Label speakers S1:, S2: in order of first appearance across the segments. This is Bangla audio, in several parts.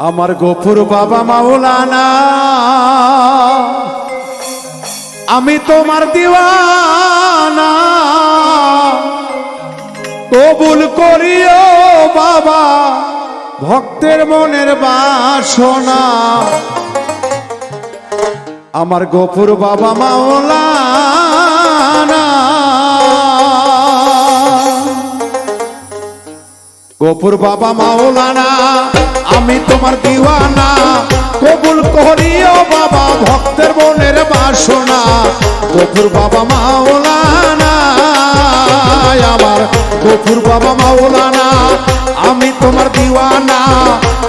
S1: আমার গোপুর বাবা মাওলানা। আমি তোমার দিওয়ানা। কবুল করিও বাবা, ভক্তের মনের বাসনা। আমার গোপুর বাবা মাওলানা। গোপুর বাবা মাওলানা। আমি তোমার দিওয়ানা। কবুল করিও বাবা ভক্তের মনের বাসনা। গোপুর বাবা মাওলানা, আমার গোপুর বাবা মাওলানা, আমি তোমার দিওয়ানা।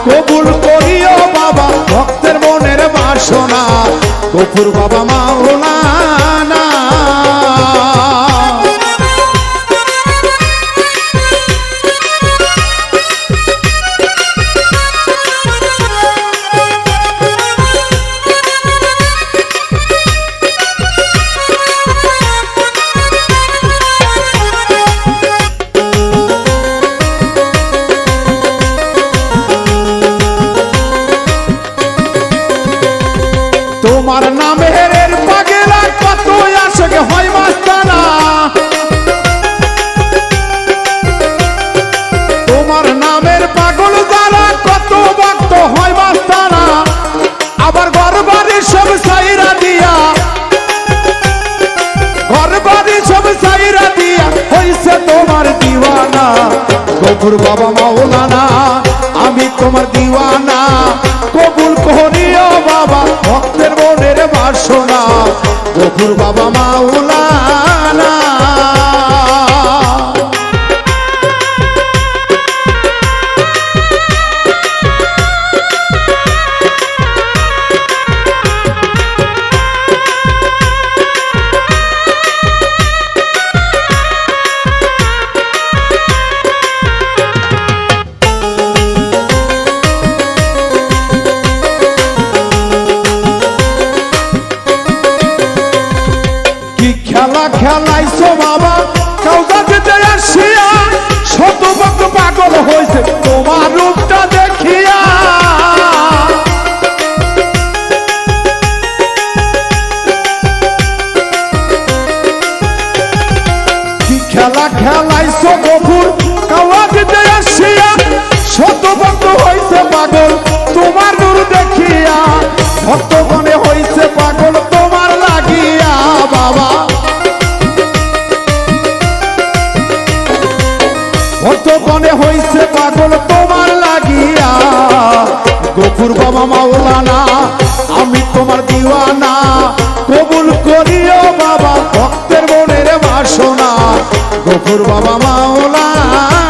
S1: কবুল করিও বাবা ভক্তের মনের বাসনা। গোপুর বাবা মাওলানা তোমার নামের এর পাগেলা কত আসে হয় মাস্তানা। তোমার নামের পাগল দ্বারা কত ভক্ত হয় মাস্তানা। আবার ঘর বাড়ি সব সাইরা দিয়া। ঘর বাড়ি সব সাইরা দিয়া হইছে তোমার দিওয়ানা। গফুর বাবা মাওলানা, আমি তোমার দিওয়ানা। বাসনা গফুর বাবা মাওলানা হয়েছে তোমার রূপটা দেখিয়া। খেলা খেলাইছো গফুর? কাউকা মাওলানা আমি তোমার দিওয়ানা। কবুল করিও বাবা ভক্তের মনের বাসনা। গফুর বাবা মাওলানা।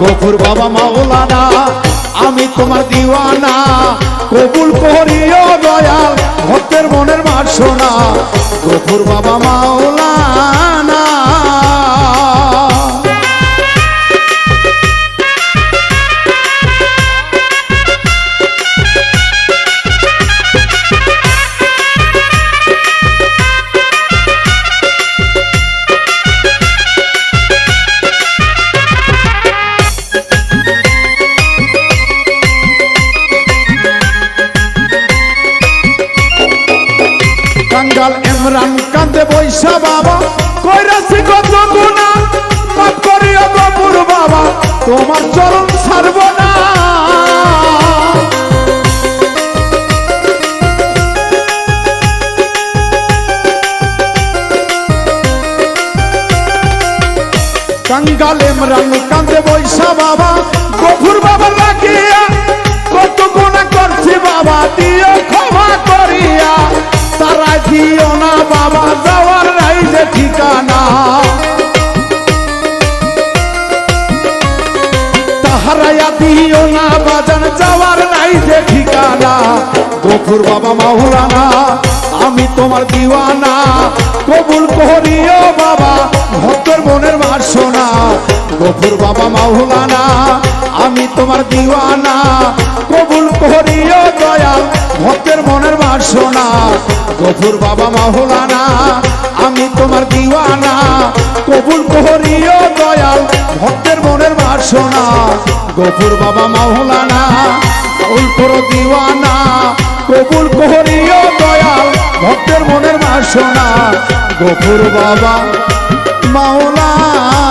S1: গফুর বাবা মাওলানা, আমি তোমার দিওয়ানা। কবুল করিও দয়াল, ভক্তের মনের বাসনা। গফুর বাবা মাওলানা রাম কান্দে বৈশা বাবা। কইরাছি কত গুণা পাপ করি গপুর বাবা। তোমার চরণ ছাড়ব না। কাঙ্গাল রাম কান্দে বৈশা বাবা। গফুর বাবা লাগিয়া কত গুণা করছি বাবা দিয়ে তাহারায়া না, বাজান যাওয়ার নাই যে ঠিকানা। গফুর বাবা মাহুরানা আমি তোমার দিওয়ানা। কবুল করিও বাবা, ভক্তর মনের বাসনা গফুর বাবা মাহুলানা আমি তোমার দিওয়ানা। কবুল করিও দয়াল ভক্তের মনের বাসনা গফুর বাবা মাহুলানা বাসনা গফুর বাবা মাওলানা উল্টোর দিওয়ানা, কবুল কোহরিও দয়াল, ভক্তের মনের বাসনা, গফুর বাবা মাওলানা।